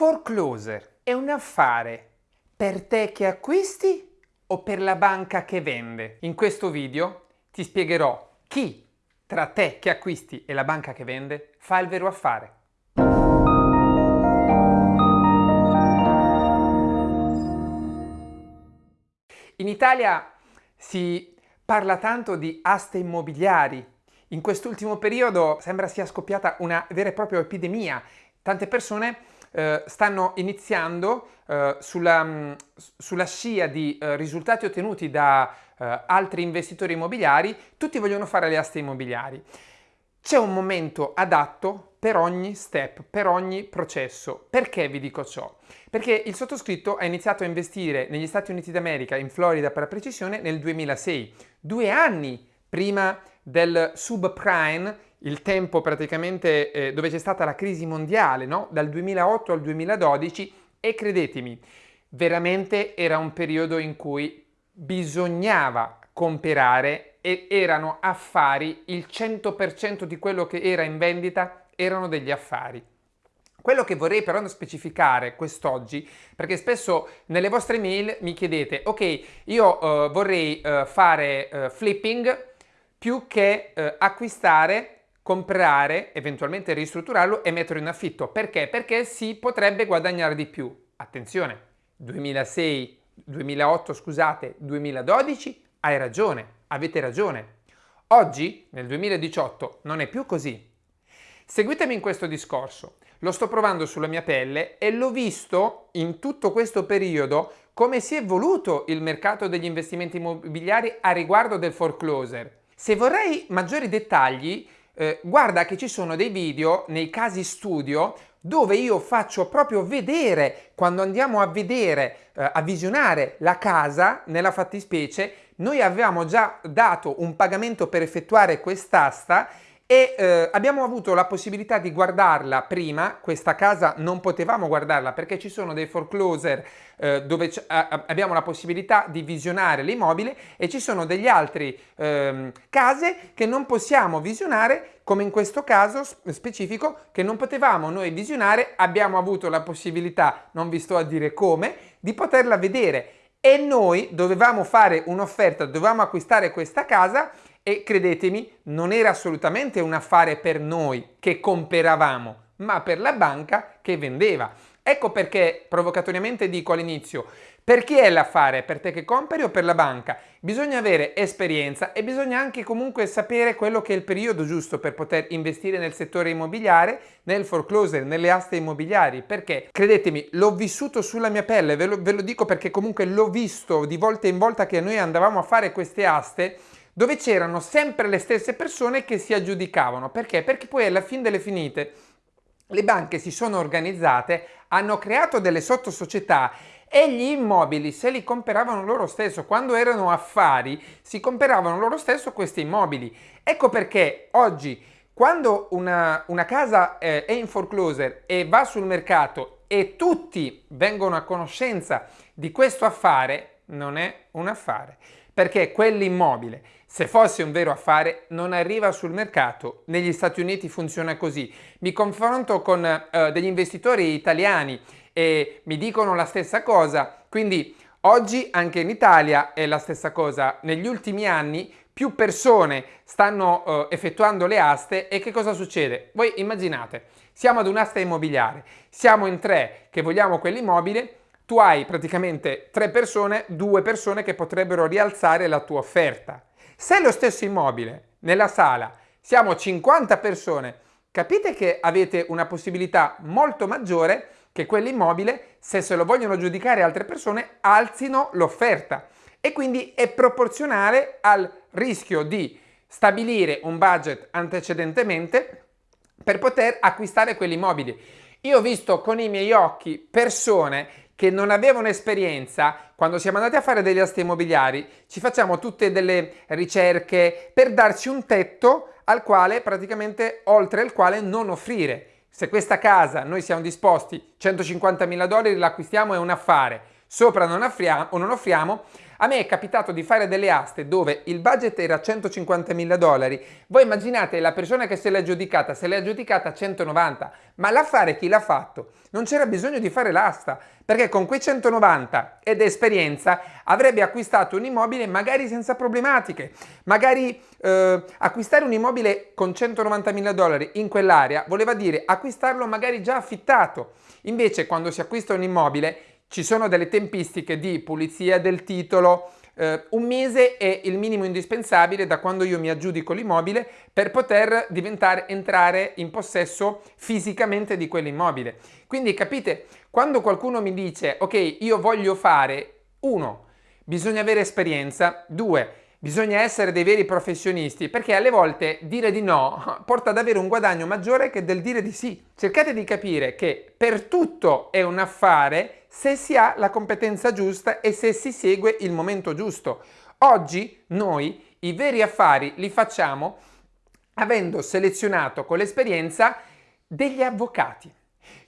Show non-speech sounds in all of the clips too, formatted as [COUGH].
Forecloser è un affare per te che acquisti o per la banca che vende? In questo video ti spiegherò chi tra te che acquisti e la banca che vende fa il vero affare. In Italia si parla tanto di aste immobiliari. In quest'ultimo periodo sembra sia scoppiata una vera e propria epidemia. Tante persone eh, stanno iniziando eh, sulla, mm, sulla, scia di eh, risultati ottenuti da eh, altri investitori immobiliari, tutti vogliono fare le aste immobiliari. C'è un momento adatto per ogni step, per ogni processo. Perché vi dico ciò? Perché il sottoscritto ha iniziato a investire negli Stati Uniti d'America, in Florida per la precisione, nel 2006, due anni prima del subprime il tempo praticamente eh, dove c'è stata la crisi mondiale, no? dal 2008 al 2012 e credetemi, veramente era un periodo in cui bisognava comprare e erano affari, il 100% di quello che era in vendita erano degli affari. Quello che vorrei però specificare quest'oggi, perché spesso nelle vostre mail mi chiedete, ok, io uh, vorrei uh, fare uh, flipping più che acquistare comprare, eventualmente ristrutturarlo e metterlo in affitto. Perché? Perché si potrebbe guadagnare di più. Attenzione, 2006, 2008, scusate, 2012, hai ragione, avete ragione. Oggi, nel 2018, non è più così. Seguitemi in questo discorso. Lo sto provando sulla mia pelle e l'ho visto in tutto questo periodo come si è evoluto il mercato degli investimenti immobiliari a riguardo del forecloser. Se vorrei maggiori dettagli, eh, guarda che ci sono dei video nei casi studio dove io faccio proprio vedere, quando andiamo a vedere, eh, a visionare la casa, nella fattispecie, noi avevamo già dato un pagamento per effettuare quest'asta e eh, abbiamo avuto la possibilità di guardarla prima, questa casa non potevamo guardarla perché ci sono dei forecloser eh, dove abbiamo la possibilità di visionare l'immobile e ci sono degli altri eh, case che non possiamo visionare come in questo caso specifico che non potevamo noi visionare, abbiamo avuto la possibilità, non vi sto a dire come, di poterla vedere. E noi dovevamo fare un'offerta, dovevamo acquistare questa casa e credetemi, non era assolutamente un affare per noi che comperavamo, ma per la banca che vendeva. Ecco perché provocatoriamente dico all'inizio, per chi è l'affare? Per te che compri o per la banca? Bisogna avere esperienza e bisogna anche comunque sapere quello che è il periodo giusto per poter investire nel settore immobiliare, nel foreclosure, nelle aste immobiliari. Perché, credetemi, l'ho vissuto sulla mia pelle, ve lo, ve lo dico perché comunque l'ho visto di volta in volta che noi andavamo a fare queste aste dove c'erano sempre le stesse persone che si aggiudicavano. Perché? Perché poi alla fine delle finite le banche si sono organizzate, hanno creato delle sottosocietà e gli immobili se li comperavano loro stesso. Quando erano affari si comperavano loro stesso questi immobili. Ecco perché oggi quando una, una casa eh, è in foreclosure e va sul mercato e tutti vengono a conoscenza di questo affare, non è un affare perché quell'immobile, se fosse un vero affare, non arriva sul mercato. Negli Stati Uniti funziona così. Mi confronto con eh, degli investitori italiani e mi dicono la stessa cosa, quindi oggi anche in Italia è la stessa cosa. Negli ultimi anni più persone stanno eh, effettuando le aste e che cosa succede? Voi immaginate, siamo ad un'asta immobiliare, siamo in tre che vogliamo quell'immobile, tu hai praticamente tre persone, due persone che potrebbero rialzare la tua offerta. Se lo stesso immobile, nella sala, siamo 50 persone, capite che avete una possibilità molto maggiore che quell'immobile, se se lo vogliono giudicare altre persone, alzino l'offerta. E quindi è proporzionale al rischio di stabilire un budget antecedentemente per poter acquistare quell'immobile. Io ho visto con i miei occhi persone che non avevano esperienza, quando siamo andati a fare degli asti immobiliari, ci facciamo tutte delle ricerche per darci un tetto al quale praticamente oltre il quale non offrire. Se questa casa noi siamo disposti 150 mila dollari l'acquistiamo è un affare, sopra non offriamo, o non offriamo A me è capitato di fare delle aste dove il budget era 150.000 dollari. Voi immaginate la persona che se l'ha aggiudicata, se l'ha aggiudicata 190, ma l'affare chi l'ha fatto? Non c'era bisogno di fare l'asta, perché con quei 190 ed esperienza avrebbe acquistato un immobile magari senza problematiche. Magari eh, acquistare un immobile con 190.000 dollari in quell'area voleva dire acquistarlo magari già affittato. Invece quando si acquista un immobile ci sono delle tempistiche di pulizia del titolo, eh, un mese è il minimo indispensabile da quando io mi aggiudico l'immobile per poter diventare, entrare in possesso fisicamente di quell'immobile. Quindi capite, quando qualcuno mi dice ok io voglio fare, uno, bisogna avere esperienza, due, Bisogna essere dei veri professionisti perché alle volte dire di no [LAUGHS] porta ad avere un guadagno maggiore che del dire di sì. Cercate di capire che per tutto è un affare se si ha la competenza giusta e se si segue il momento giusto. Oggi noi i veri affari li facciamo avendo selezionato con l'esperienza degli avvocati.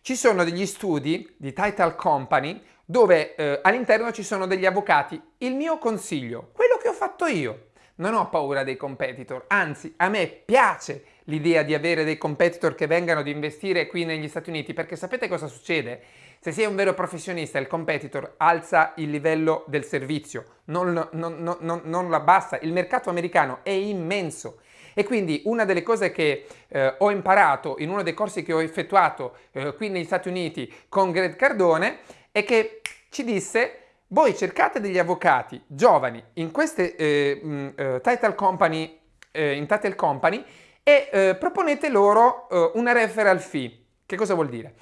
Ci sono degli studi di Title Company dove eh, all'interno ci sono degli avvocati. Il mio consiglio, quello che ho fatto io, non ho paura dei competitor, anzi a me piace l'idea di avere dei competitor che vengano ad investire qui negli Stati Uniti perché sapete cosa succede? Se sei un vero professionista il competitor alza il livello del servizio, non, non, non, non lo abbassa, il mercato americano è immenso e quindi una delle cose che eh, ho imparato in uno dei corsi che ho effettuato eh, qui negli Stati Uniti con Greg Cardone è che ci disse voi cercate degli avvocati giovani in queste eh, mm, eh, title company, eh, in title company e eh, proponete loro eh, una referral fee. Che cosa vuol dire?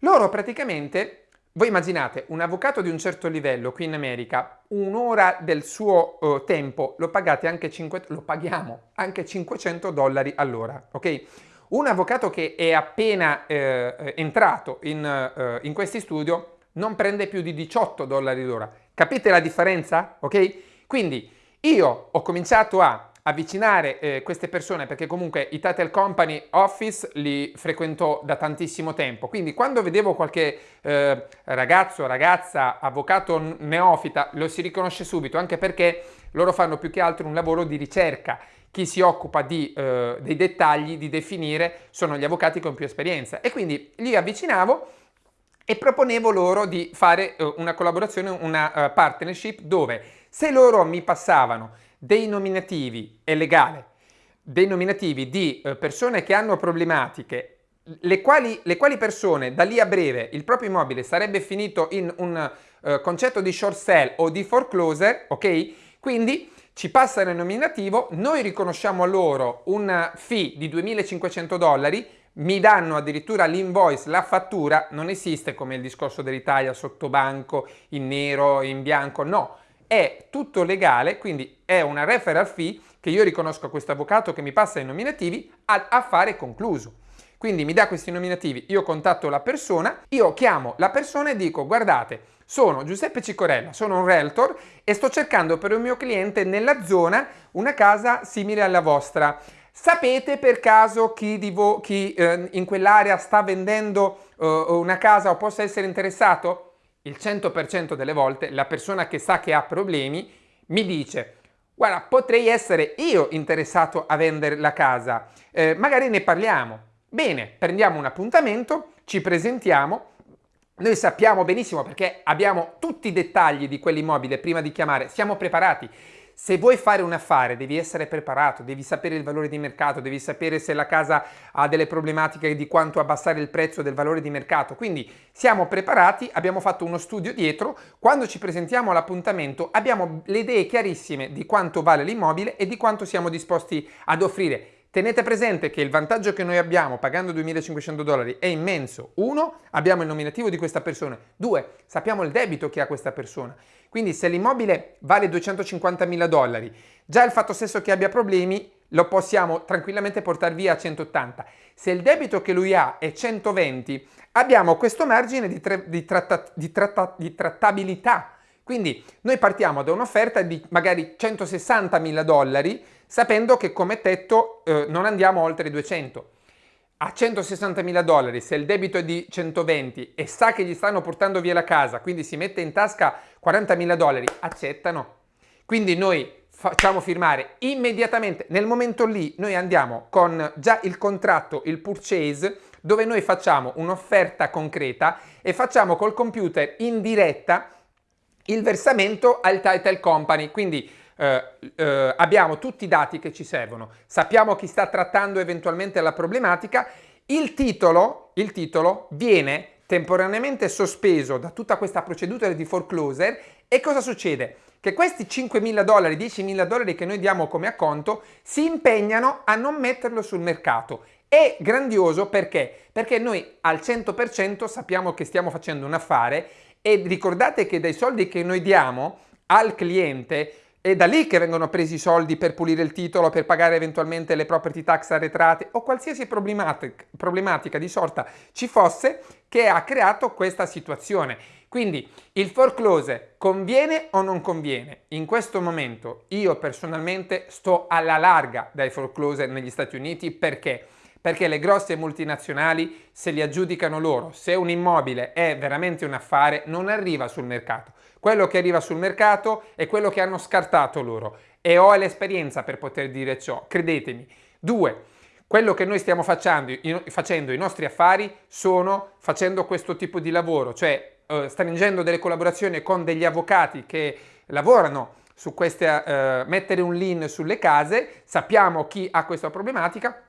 Loro praticamente, voi immaginate un avvocato di un certo livello qui in America, un'ora del suo uh, tempo lo pagate anche 5, lo paghiamo anche 500 dollari all'ora, ok? Un avvocato che è appena eh, entrato in, in questi studio non prende più di 18 dollari l'ora. Capite la differenza? Ok? Quindi io ho cominciato a avvicinare eh, queste persone perché comunque i title company office li frequento da tantissimo tempo quindi quando vedevo qualche eh, ragazzo, ragazza, avvocato neofita lo si riconosce subito anche perché loro fanno più che altro un lavoro di ricerca chi si occupa di, eh, dei dettagli, di definire, sono gli avvocati con più esperienza e quindi li avvicinavo e proponevo loro di fare uh, una collaborazione, una uh, partnership dove se loro mi passavano dei nominativi, è legale, dei nominativi di uh, persone che hanno problematiche, le quali, le quali, persone da lì a breve il proprio immobile sarebbe finito in un concetto di short sale o di foreclosure, ok? Quindi ci passano il nominativo, noi riconosciamo a loro un fee di 2.500 dollari, mi danno addirittura l'invoice, la fattura, non esiste come il discorso dell'Italia sotto banco, in nero, in bianco, no, è tutto legale, quindi è una referral fee che io riconosco a questo avvocato che mi passa i nominativi a affare concluso. Quindi mi dà questi nominativi, io contatto la persona, io chiamo la persona e dico guardate, sono Giuseppe Cicorella, sono un realtor e sto cercando per un mio cliente nella zona una casa simile alla vostra. Sapete per caso chi, chi eh, in quell'area sta vendendo eh, una casa o possa essere interessato? Il 100% delle volte la persona che sa che ha problemi mi dice guarda potrei essere io interessato a vendere la casa, eh, magari ne parliamo. Bene, prendiamo un appuntamento, ci presentiamo, noi sappiamo benissimo perché abbiamo tutti i dettagli di quell'immobile prima di chiamare, siamo preparati. Se vuoi fare un affare devi essere preparato, devi sapere il valore di mercato, devi sapere se la casa ha delle problematiche di quanto abbassare il prezzo del valore di mercato. Quindi siamo preparati, abbiamo fatto uno studio dietro, quando ci presentiamo all'appuntamento abbiamo le idee chiarissime di quanto vale l'immobile e di quanto siamo disposti ad offrire. Tenete presente che il vantaggio che noi abbiamo pagando 2.500 dollari è immenso. Uno, abbiamo il nominativo di questa persona. Due, sappiamo il debito che ha questa persona. Quindi se l'immobile vale 250.000 dollari, già il fatto stesso che abbia problemi lo possiamo tranquillamente portare via a 180. Se il debito che lui ha è 120, abbiamo questo margine di, di, tratta di, tratta di trattabilità. Quindi noi partiamo da un'offerta di magari 160.000 dollari, sapendo che come tetto eh, non andiamo oltre i 200 a 160.000 dollari, se il debito è di 120 e sa che gli stanno portando via la casa, quindi si mette in tasca 40.000 dollari, accettano. Quindi noi facciamo firmare immediatamente, nel momento lì noi andiamo con già il contratto, il purchase, dove noi facciamo un'offerta concreta e facciamo col computer in diretta il versamento al title company. Quindi eh, eh, abbiamo tutti i dati che ci servono, sappiamo chi sta trattando eventualmente la problematica, il titolo, il titolo viene temporaneamente sospeso da tutta questa procedura di foreclosure e cosa succede? Che questi 5.000 dollari, 10.000 dollari che noi diamo come acconto si impegnano a non metterlo sul mercato. È grandioso perché? Perché noi al 100% sappiamo che stiamo facendo un affare e ricordate che dai soldi che noi diamo al cliente è da lì che vengono presi i soldi per pulire il titolo, per pagare eventualmente le property tax arretrate o qualsiasi problematica, di sorta ci fosse che ha creato questa situazione. Quindi il foreclose conviene o non conviene? In questo momento io personalmente sto alla larga dai foreclose negli Stati Uniti perché? Perché le grosse multinazionali se li aggiudicano loro. Se un immobile è veramente un affare non arriva sul mercato. Quello che arriva sul mercato è quello che hanno scartato loro e ho l'esperienza per poter dire ciò, credetemi. Due, quello che noi stiamo facendo, facendo i nostri affari sono facendo questo tipo di lavoro, cioè eh, stringendo delle collaborazioni con degli avvocati che lavorano su queste, eh, mettere un lien sulle case, sappiamo chi ha questa problematica,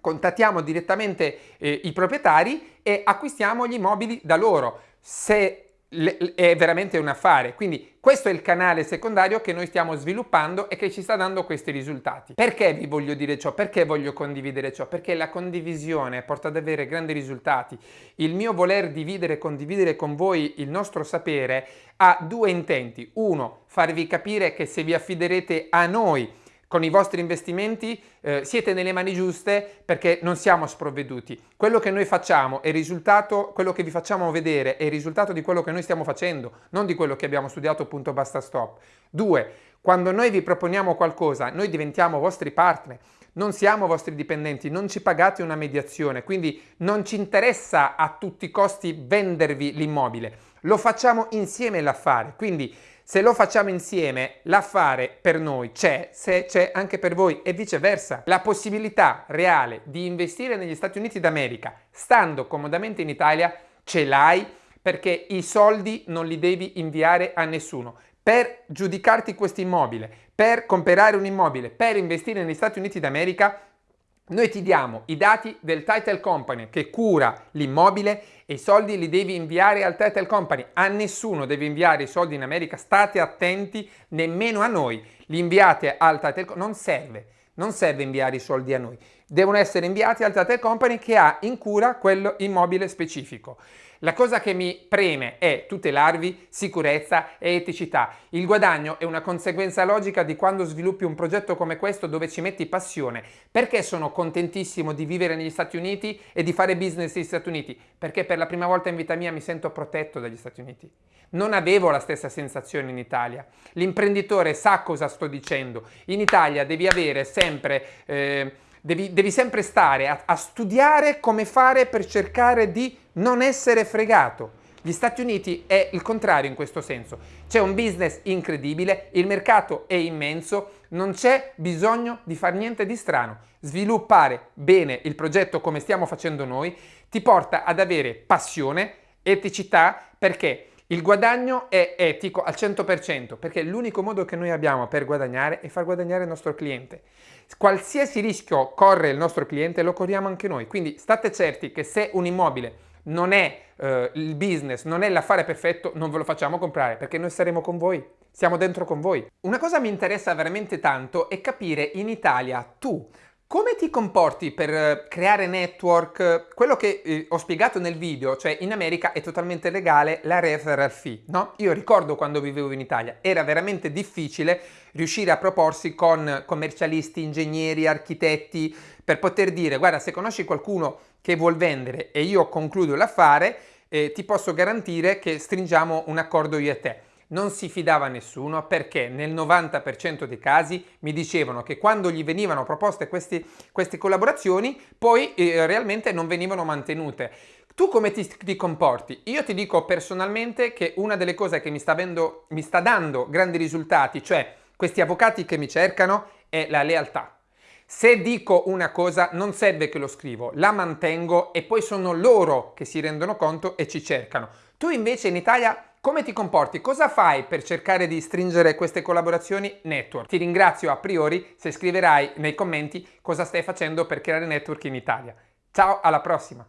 contattiamo direttamente eh, i proprietari e acquistiamo gli immobili da loro. Se è veramente un affare. Quindi questo è il canale secondario che noi stiamo sviluppando e che ci sta dando questi risultati. Perché vi voglio dire ciò? Perché voglio condividere ciò? Perché la condivisione porta ad avere grandi risultati. Il mio voler dividere e condividere con voi il nostro sapere ha due intenti. Uno, farvi capire che se vi affiderete a noi con i vostri investimenti eh, siete nelle mani giuste perché non siamo sprovveduti. Quello che noi facciamo è il risultato, quello che vi facciamo vedere è il risultato di quello che noi stiamo facendo, non di quello che abbiamo studiato punto basta stop. Due, quando noi vi proponiamo qualcosa, noi diventiamo vostri partner, non siamo vostri dipendenti, non ci pagate una mediazione, quindi non ci interessa a tutti i costi vendervi l'immobile, lo facciamo insieme l'affare, quindi se lo facciamo insieme, l'affare per noi c'è, se c'è anche per voi e viceversa. La possibilità reale di investire negli Stati Uniti d'America stando comodamente in Italia ce l'hai perché i soldi non li devi inviare a nessuno. Per giudicarti questo immobile, per comprare un immobile, per investire negli Stati Uniti d'America noi ti diamo i dati del title company che cura l'immobile e i soldi li devi inviare al title company. A nessuno devi inviare i soldi in America, state attenti, nemmeno a noi. Li inviate al title company, non serve, non serve inviare i soldi a noi. Devono essere inviati al title company che ha in cura quello immobile specifico. La cosa che mi preme è tutelarvi sicurezza e eticità. Il guadagno è una conseguenza logica di quando sviluppi un progetto come questo dove ci metti passione. Perché sono contentissimo di vivere negli Stati Uniti e di fare business negli Stati Uniti? Perché per la prima volta in vita mia mi sento protetto dagli Stati Uniti. Non avevo la stessa sensazione in Italia. L'imprenditore sa cosa sto dicendo. In Italia devi avere sempre... Eh, Devi, devi, sempre stare a, a, studiare come fare per cercare di non essere fregato. Gli Stati Uniti è il contrario in questo senso. C'è un business incredibile, il mercato è immenso, non c'è bisogno di fare niente di strano. Sviluppare bene il progetto come stiamo facendo noi ti porta ad avere passione, eticità, perché il guadagno è etico al 100%, perché l'unico modo che noi abbiamo per guadagnare è far guadagnare il nostro cliente. Qualsiasi rischio corre il nostro cliente lo corriamo anche noi, quindi state certi che se un immobile non è eh, il business, non è l'affare perfetto, non ve lo facciamo comprare perché noi saremo con voi, siamo dentro con voi. Una cosa mi interessa veramente tanto è capire in Italia tu come ti comporti per eh, creare network? Quello che eh, ho spiegato nel video, cioè in America è totalmente legale la referral fee, no? Io ricordo quando vivevo in Italia, era veramente difficile riuscire a proporsi con commercialisti, ingegneri, architetti, per poter dire guarda se conosci qualcuno che vuol vendere e io concludo l'affare, eh, ti posso garantire che stringiamo un accordo io e te non si fidava nessuno perché nel 90% dei casi mi dicevano che quando gli venivano proposte questi, queste collaborazioni poi eh, realmente non venivano mantenute. Tu come ti, ti, comporti? Io ti dico personalmente che una delle cose che mi sta, avendo, mi sta dando grandi risultati, cioè Questi avvocati che mi cercano è la lealtà. Se dico una cosa non serve che lo scrivo, la mantengo e poi sono loro che si rendono conto e ci cercano. Tu invece in Italia come ti comporti? Cosa fai per cercare di stringere queste collaborazioni network? Ti ringrazio a priori se scriverai nei commenti cosa stai facendo per creare network in Italia. Ciao, alla prossima!